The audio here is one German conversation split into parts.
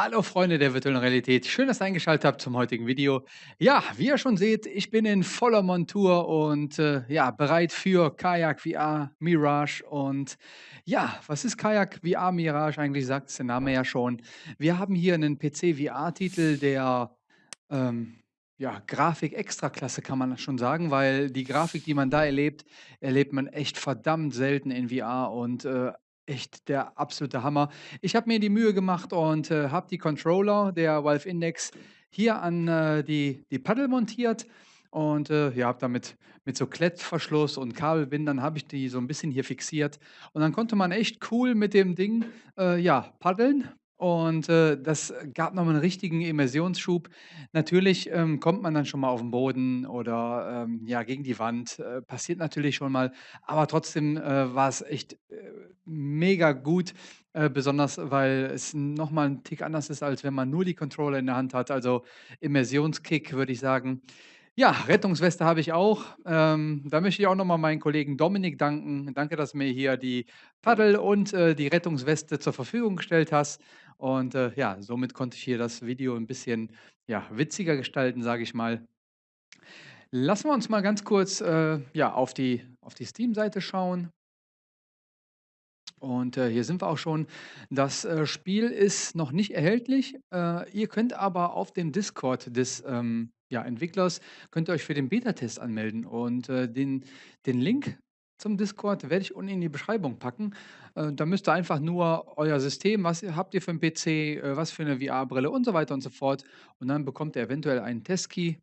Hallo Freunde der virtuellen Realität, schön, dass ihr eingeschaltet habt zum heutigen Video. Ja, wie ihr schon seht, ich bin in voller Montur und äh, ja, bereit für Kajak VR Mirage. Und ja, was ist Kajak VR Mirage eigentlich, sagt der Name ja schon. Wir haben hier einen PC VR-Titel, der ähm, ja, Grafik Extraklasse kann man schon sagen, weil die Grafik, die man da erlebt, erlebt man echt verdammt selten in VR und äh, echt der absolute Hammer. Ich habe mir die Mühe gemacht und äh, habe die Controller der Valve Index hier an äh, die, die Paddel montiert und äh, ja, habe damit mit so Klettverschluss und Kabelbindern habe ich die so ein bisschen hier fixiert und dann konnte man echt cool mit dem Ding äh, ja paddeln und, äh, das gab noch mal 'n richtigen Immersionsschub. Natürlich, ähm, kommt man dann schon mal auf den Boden oder, ähm, ja, gegen die Wand, äh, passiert natürlich schon mal, aber trotzdem, äh, war es echt, äh, mega gut, äh, besonders weil es noch mal 'n Tick anders ist, als wenn man nur die Controller in der Hand hat. Also, Immersionskick, würde ich sagen. Ja, Rettungsweste habe ich auch. Ähm, da möchte ich auch noch mal meinen Kollegen Dominik danken. Danke, dass du mir hier die Paddel und, äh, die Rettungsweste zur Verfügung gestellt hast. Und, äh, ja, somit konnte ich hier das Video ein bisschen, ja, witziger gestalten, sage ich mal. Lassen wir uns mal ganz kurz, äh, ja, auf die auf die Steam-Seite schauen. Und, äh, hier sind wir auch schon. Das, äh, Spiel ist noch nicht erhältlich. Äh, ihr könnt aber auf dem Discord des, ähm, ja, Entwicklers könnt ihr euch für den Betatest anmelden und, äh, den den Link zum Discord werde ich unten in die Beschreibung packen. Äh, da müsst ihr einfach nur euer System was habt ihr für 'n PC, äh, was für 'ne VR-Brille und so weiter und so fort. Und dann bekommt ihr eventuell einen Testkey.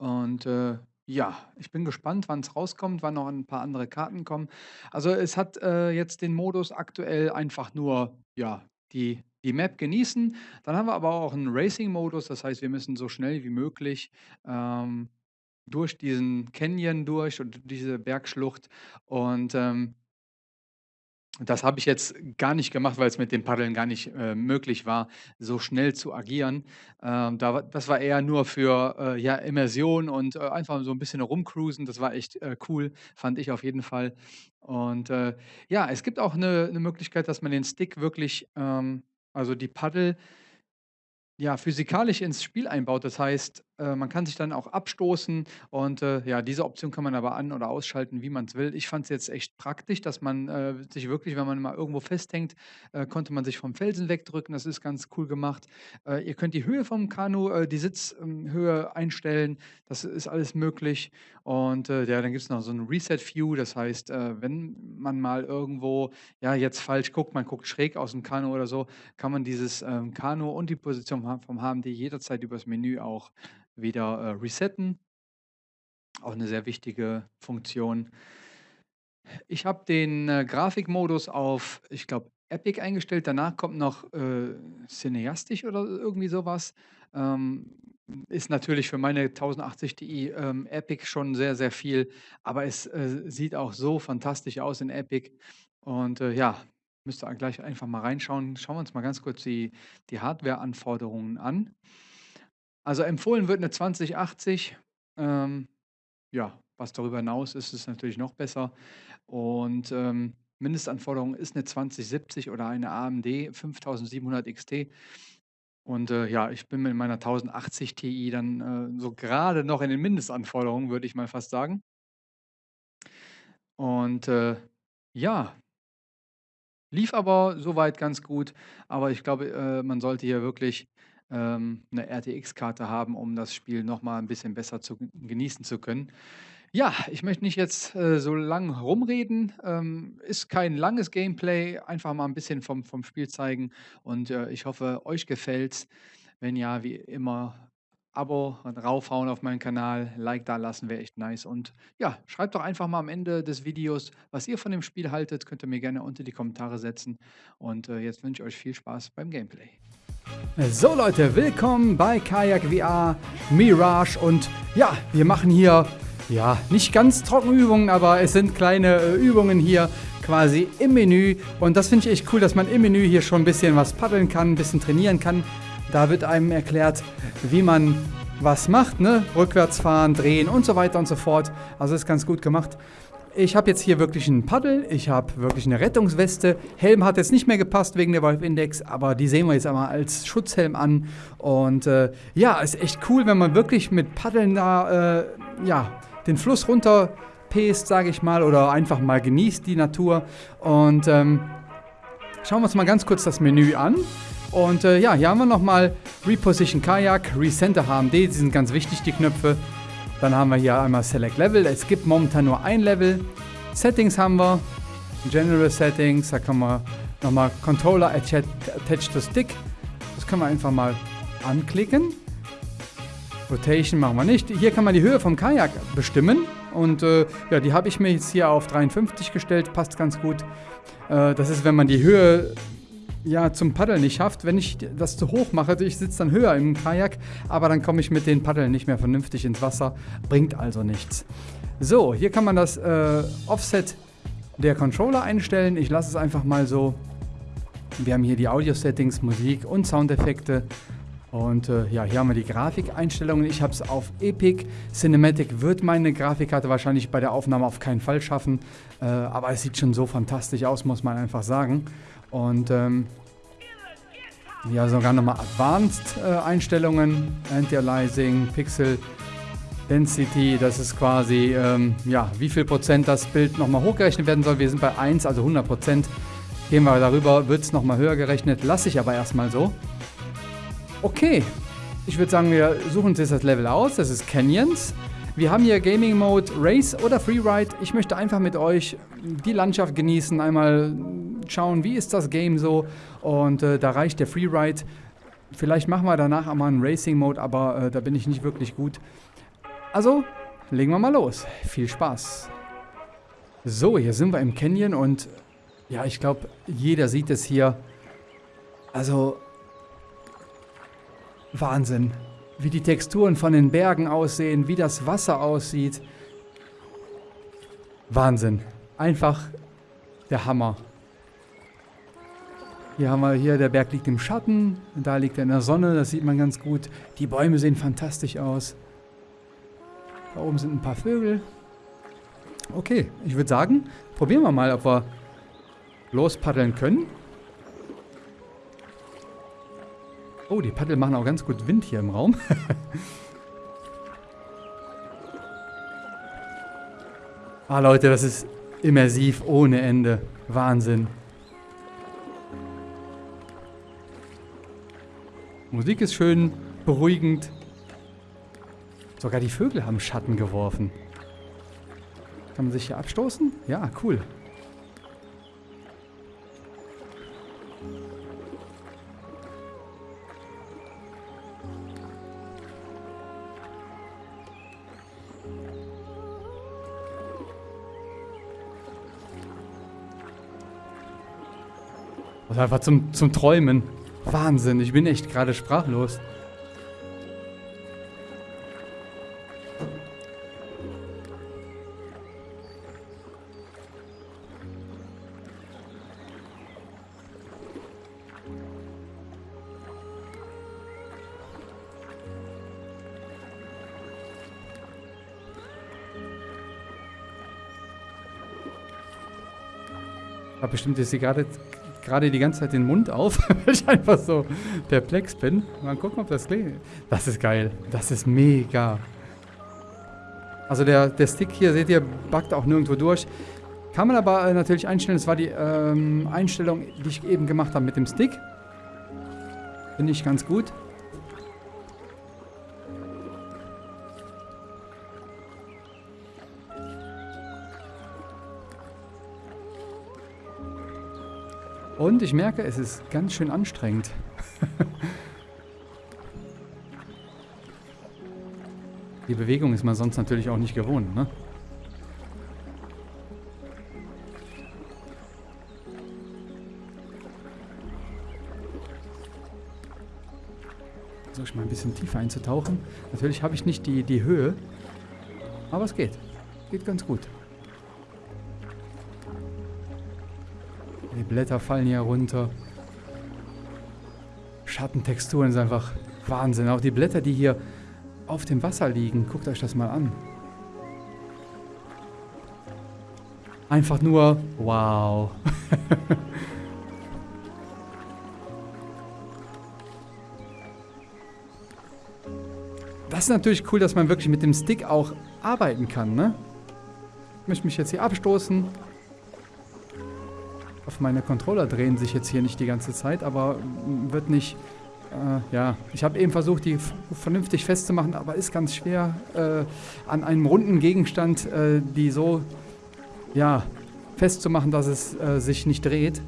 Und, äh, ja, ich bin gespannt, wann's rauskommt, wann noch ein paar andere Karten kommen. Also, es hat, äh, jetzt den Modus aktuell einfach nur, ja, die die Map genießen. Dann haben wir aber auch 'n Racing-Modus, das heißt, wir müssen so schnell wie möglich, ähm, durch diesen Canyon durch und diese Bergschlucht und, ähm das habe ich jetzt gar nicht gemacht, weil's mit dem Paddeln gar nicht, äh, möglich war, so schnell zu agieren. Ähm, da das war eher nur für, äh, ja, Immersion und, äh, einfach so 'n bisschen rumcruisen. Das war echt, äh, cool, fand ich auf jeden Fall. Und, äh, ja, es gibt auch 'ne 'ne Möglichkeit, dass man den Stick wirklich, ähm also die Paddel ja, physikalisch ins Spiel einbaut. Das heißt, äh, man kann sich dann auch abstoßen und, äh, ja, diese Option kann man aber an oder ausschalten, wie man's will. Ich fand's jetzt echt praktisch, dass man, äh, sich wirklich wenn man mal irgendwo festhängt, äh, konnte man sich vom Felsen wegdrücken. Das ist ganz cool gemacht. Äh, ihr könnt die Höhe vom Kanu, die Sitz ähm, Höhe einstellen. Das ist alles möglich. Und, ja, dann gibt's noch so 'n Reset View. Das heißt, wenn man mal irgendwo, ja, jetzt falsch guckt, man guckt schräg aus'm Kanu oder so, kann man dieses, ähm, Kanu und die Position vom HMD jederzeit übers Menü auch wieder, äh, resetten. Auch 'ne sehr wichtige Funktion. Ich habe den, äh, Grafikmodus auf, ich glaube, Epic eingestellt. Danach kommt noch, äh, Cineastisch oder irgendwie so was. Ähm, ist natürlich für meine 1080 Ti, ähm, Epic schon sehr, sehr viel, aber es, äh, sieht auch so fantastisch aus in Epic. Und, äh, ja, müsst ihr gleich einfach mal reinschauen. Schauen wir uns mal ganz kurz die die Hardwareanforderungen an. Also, empfohlen wird 'ne 2080. Ähm, ja, was darüber hinaus ist, ist natürlich noch besser. Und, ähm, Mindestanforderung ist 'ne 2070 oder eine AMD 5700 XT. Und, äh, ja, ich bin mit meiner 1080 Ti dann, äh, so grade noch in den Mindestanforderungen, würde ich mal fast sagen. Und, äh, ja lief aber so weit ganz gut, aber ich glaube, äh, man sollte hier wirklich, ähm, 'ne RTX-Karte haben, um das Spiel noch mal 'n bisschen besser zu genießen zu können. Ja, ich möchte nicht jetzt, äh, so lang rumreden. Ähm, ist kein langes Gameplay, einfach mal 'n bisschen vom vom Spiel zeigen und, äh, ich hoffe, euch gefällt's. Wenn ja, wie immer Abo und raufhauen auf meinen Kanal, Like dalassen, wäre echt nice. Und ja, schreibt doch einfach mal am Ende des Videos, was ihr von dem Spiel haltet. Könnt ihr mir gerne unter die Kommentare setzen. Und, äh, jetzt wünsche ich euch viel Spaß beim Gameplay. So Leute, willkommen bei Kajak VR Mirage und ja, wir machen hier, ja, nicht ganz Trockenübungen, aber es sind kleine, äh, Übungen hier quasi im Menü. Und das finde ich echt cool, dass man im Menü hier schon 'n bisschen was paddeln kann, 'n bisschen trainieren kann. Da wird einem erklärt, wie man was macht, ne? Rückwärts fahren, drehen und so weiter und so fort. Also ist ganz gut gemacht. ich habe jetzt hier wirklich ein Paddel, ich habe wirklich eine Rettungsweste. Helm hat jetzt nicht mehr gepasst wegen der Valve Index, aber die sehen wir jetzt einmal als Schutzhelm an. Und äh, ja, ist echt cool, wenn man wirklich mit Paddeln da äh, ja, den Fluss runter pest, sage ich mal, oder einfach mal genießt die Natur. Und ähm, schauen wir uns mal ganz kurz das Menü an. Und äh, ja, hier haben wir nochmal Reposition Kayak, Recenter HMD, die sind ganz wichtig, die Knöpfe. Dann haben wir hier einmal Select Level. Es gibt momentan nur ein Level. Settings haben wir. General Settings. Da kann man nochmal Controller Attached to Stick. Das können wir einfach mal anklicken. Rotation machen wir nicht. Hier kann man die Höhe vom Kajak bestimmen. Und äh, ja, die habe ich mir jetzt hier auf 53 gestellt. Passt ganz gut. Äh, das ist, wenn man die Höhe ja, zum Paddeln nicht schafft. Wenn ich das zu hoch mache, ich sitze dann höher im Kajak, aber dann komme ich mit den Paddeln nicht mehr vernünftig ins Wasser. Bringt also nichts. So, hier kann man das äh, Offset der Controller einstellen. Ich lasse es einfach mal so. Wir haben hier die Audio-Settings, Musik und Soundeffekte. Und äh, ja, hier haben wir die Grafikeinstellungen. Ich habe es auf Epic. Cinematic wird meine Grafikkarte wahrscheinlich bei der Aufnahme auf keinen Fall schaffen. Äh, aber es sieht schon so fantastisch aus, muss man einfach sagen. Und ähm, ja, sogar nochmal Advanced äh, Anti-Aliasing, Pixel Density, das ist quasi, ähm, ja, wie viel Prozent das Bild nochmal hochgerechnet werden soll. Wir sind bei 1, also 100 Prozent. Gehen wir darüber, wird es nochmal höher gerechnet, lasse ich aber erstmal so. Okay, ich würde sagen, wir suchen uns jetzt das Level aus, das ist Canyons. Wir haben hier Gaming Mode Race oder Freeride. Ich möchte einfach mit euch die Landschaft genießen, einmal schauen, wie ist das Game so. Und äh, da reicht der Freeride. Vielleicht machen wir danach einmal einen Racing Mode, aber äh, da bin ich nicht wirklich gut. Also, legen wir mal los. Viel Spaß. So, hier sind wir im Canyon und ja, ich glaube, jeder sieht es hier. Also, Wahnsinn wie die Texturen von den Bergen aussehen, wie das Wasser aussieht. Wahnsinn. Einfach der Hammer. Hier haben wir hier, der Berg liegt im Schatten, da liegt er in der Sonne, das sieht man ganz gut. Die Bäume sehen fantastisch aus. Da oben sind ein paar Vögel. Okay, ich würde sagen, probieren wir mal, ob wir lospaddeln können. Oh, die Paddel machen auch ganz gut Wind hier im Raum. ah, Leute, das ist immersiv ohne Ende. Wahnsinn. Musik ist schön, beruhigend. Sogar die Vögel haben Schatten geworfen. Kann man sich hier abstoßen? Ja, cool. Ist einfach zum, zum Träumen. Wahnsinn, ich bin echt gerade sprachlos. Bestimmt ist sie gerade gerade die ganze Zeit den Mund auf, weil ich einfach so perplex bin. Mal gucken, ob das klingt. Das ist geil. Das ist mega. Also der, der Stick hier, seht ihr, backt auch nirgendwo durch. Kann man aber äh, natürlich einstellen. Das war die ähm, Einstellung, die ich eben gemacht habe mit dem Stick. Finde ich ganz gut. Und ich merke, es ist ganz schön anstrengend. Die Bewegung ist man sonst natürlich auch nicht gewohnt, ne? Versuche ich mal ein bisschen tiefer einzutauchen. Natürlich habe ich nicht die, die Höhe, aber es geht. Geht ganz gut. Blätter fallen hier runter. Schattentexturen sind einfach Wahnsinn. Auch die Blätter, die hier auf dem Wasser liegen. Guckt euch das mal an. einfach nur wow. das ist natürlich cool, dass man wirklich mit dem Stick auch arbeiten kann, ne? Ich möchte mich jetzt hier abstoßen. Auf meine Controller drehen sich jetzt hier nicht die ganze Zeit, aber wird nicht... Äh, ja, ich habe eben versucht, die vernünftig festzumachen, aber ist ganz schwer, äh, an einem runden Gegenstand äh, die so, ja, festzumachen, dass es äh, sich nicht dreht.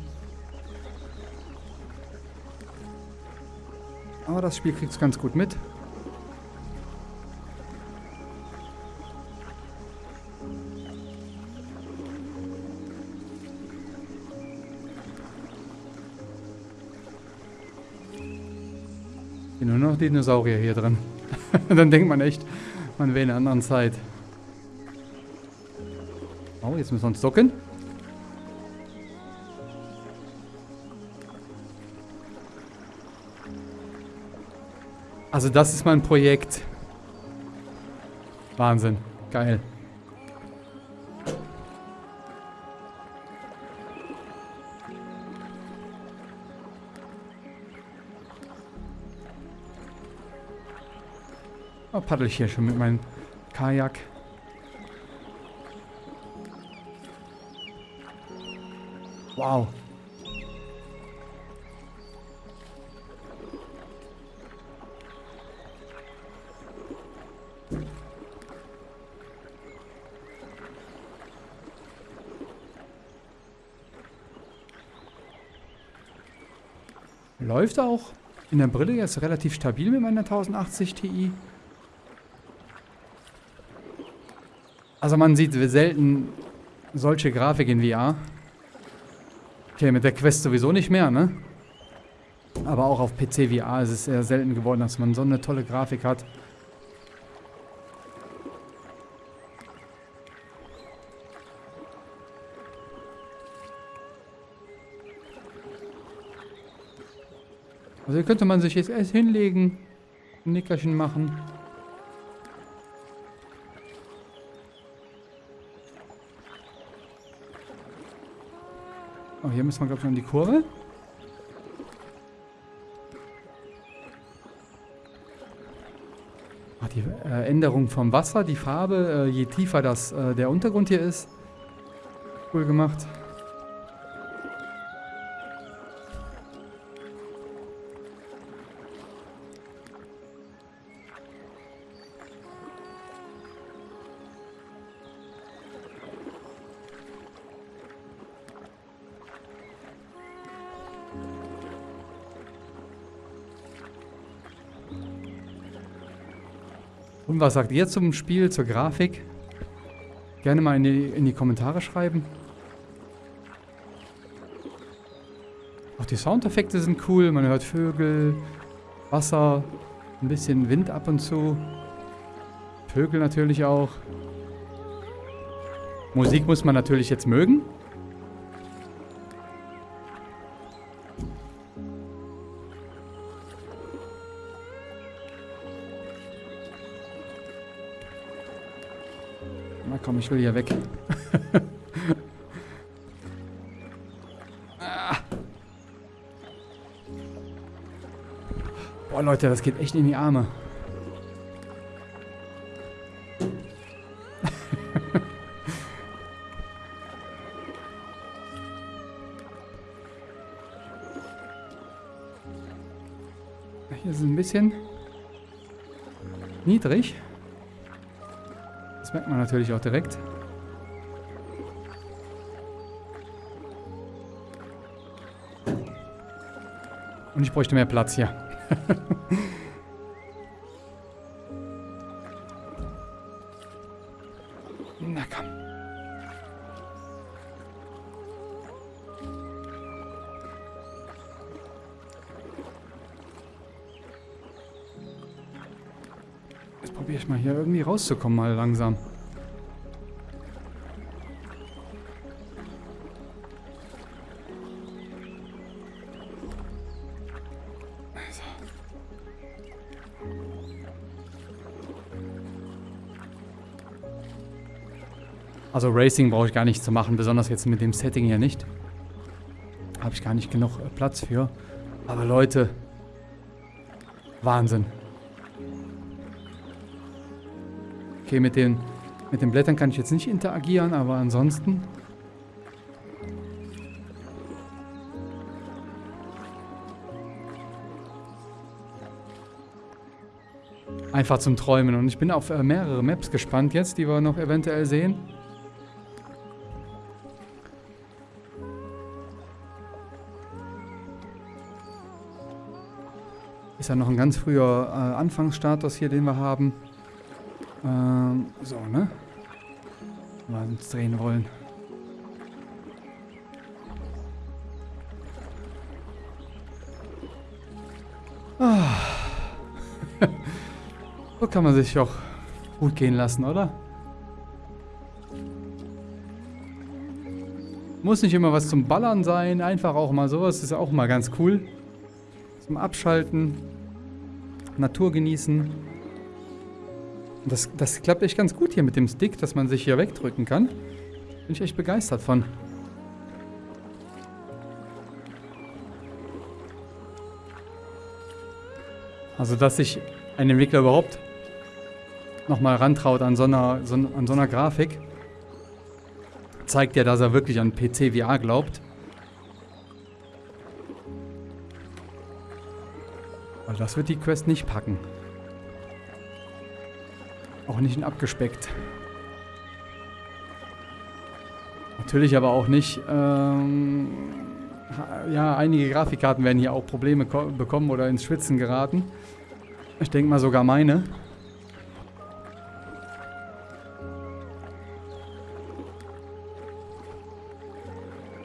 Aber das Spiel kriegt es ganz gut mit. Nur noch Dinosaurier hier drin. Dann denkt man echt, man wäre in einer anderen Zeit. Oh, jetzt müssen wir uns ducken. Also das ist mein Projekt. Wahnsinn. Geil. Oh, paddel ich hier schon mit meinem Kajak. Wow. Läuft auch in der Brille jetzt relativ stabil mit meiner 1080 Ti. Also man sieht selten solche Grafik in VR. Okay, mit der Quest sowieso nicht mehr, ne? Aber auch auf PC VR ist es sehr selten geworden, dass man so eine tolle Grafik hat. Also hier könnte man sich jetzt erst hinlegen, ein Nickerchen machen. Oh, hier müssen wir, glaube ich, noch in die Kurve. Ach, die äh, Änderung vom Wasser, die Farbe, äh, je tiefer das, äh, der Untergrund hier ist. Cool gemacht. Was sagt ihr zum Spiel, zur Grafik? Gerne mal in die, in die Kommentare schreiben. Auch die Soundeffekte sind cool. Man hört Vögel, Wasser, ein bisschen Wind ab und zu. Vögel natürlich auch. Musik muss man natürlich jetzt mögen. Ich will hier weg. Ah. Boah, Leute, das geht echt in die Arme. Hier ist ein bisschen niedrig. Merkt man natürlich auch direkt. Und ich bräuchte mehr Platz hier. Na komm. Probiere ich mal hier irgendwie rauszukommen, mal langsam. Also Racing brauche ich gar nicht zu machen, besonders jetzt mit dem Setting hier nicht. Habe ich gar nicht genug äh, Platz für. Aber Leute, Wahnsinn. Okay, mit den, mit den Blättern kann ich jetzt nicht interagieren, aber ansonsten... Einfach zum Träumen. Und ich bin auf äh, mehrere Maps gespannt jetzt, die wir noch eventuell sehen. Ist ja noch ein ganz früher äh, Anfangsstatus hier, den wir haben. Ähm, so, ne? Mal uns drehen wollen. Ah. so kann man sich auch gut gehen lassen, oder? Muss nicht immer was zum Ballern sein, einfach auch mal sowas ist auch mal ganz cool. Zum Abschalten, Natur genießen. Das, das klappt echt ganz gut hier mit dem Stick, dass man sich hier wegdrücken kann. Bin ich echt begeistert von. Also, dass sich ein Entwickler überhaupt nochmal rantraut an so, einer, so, an so einer Grafik, zeigt ja, dass er wirklich an PC VR glaubt. Weil das wird die Quest nicht packen. Auch nicht abgespeckt. Natürlich aber auch nicht, ähm, ja, einige Grafikkarten werden hier auch Probleme bekommen oder ins Schwitzen geraten. Ich denke mal sogar meine.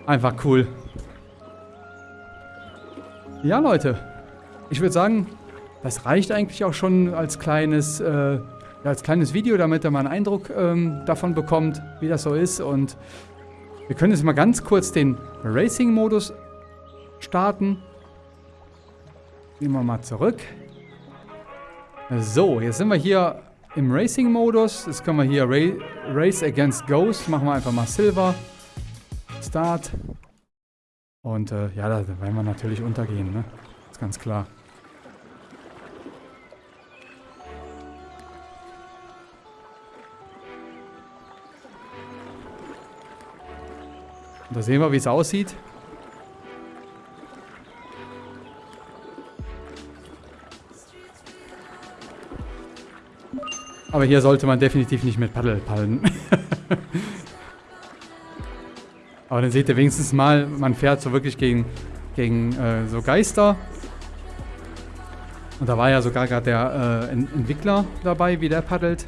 Einfach cool. Ja, Leute. Ich würde sagen, das reicht eigentlich auch schon als kleines, äh, ja, als kleines Video, damit ihr mal einen Eindruck ähm, davon bekommt, wie das so ist. Und wir können jetzt mal ganz kurz den Racing-Modus starten. Gehen wir mal zurück. So, jetzt sind wir hier im Racing-Modus. Jetzt können wir hier Ra Race Against Ghost. Machen wir einfach mal Silver. Start. Und äh, ja, da werden wir natürlich untergehen, ne? Ist ganz klar. Und da sehen wir, wie es aussieht. Aber hier sollte man definitiv nicht mit Paddel pallen. Aber dann seht ihr wenigstens mal, man fährt so wirklich gegen, gegen äh, so Geister. Und da war ja sogar gerade der äh, Entwickler dabei, wie der paddelt.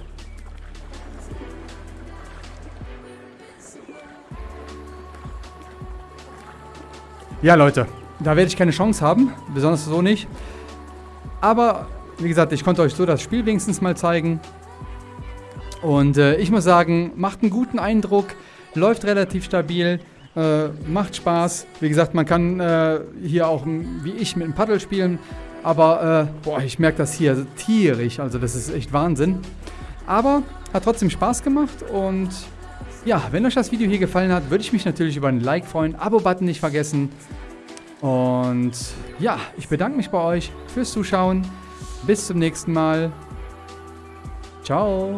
Ja, Leute, da werde ich keine Chance haben. Besonders so nicht. Aber, wie gesagt, ich konnte euch so das Spiel wenigstens mal zeigen. Und äh, ich muss sagen, macht einen guten Eindruck. Läuft relativ stabil. Äh, macht Spaß. Wie gesagt, man kann äh, hier auch, wie ich, mit dem Paddel spielen. Aber, äh, boah, ich merke das hier tierisch. Also, das ist echt Wahnsinn. Aber hat trotzdem Spaß gemacht und ja, wenn euch das Video hier gefallen hat, würde ich mich natürlich über ein Like freuen. Abo-Button nicht vergessen. Und ja, ich bedanke mich bei euch fürs Zuschauen. Bis zum nächsten Mal. Ciao.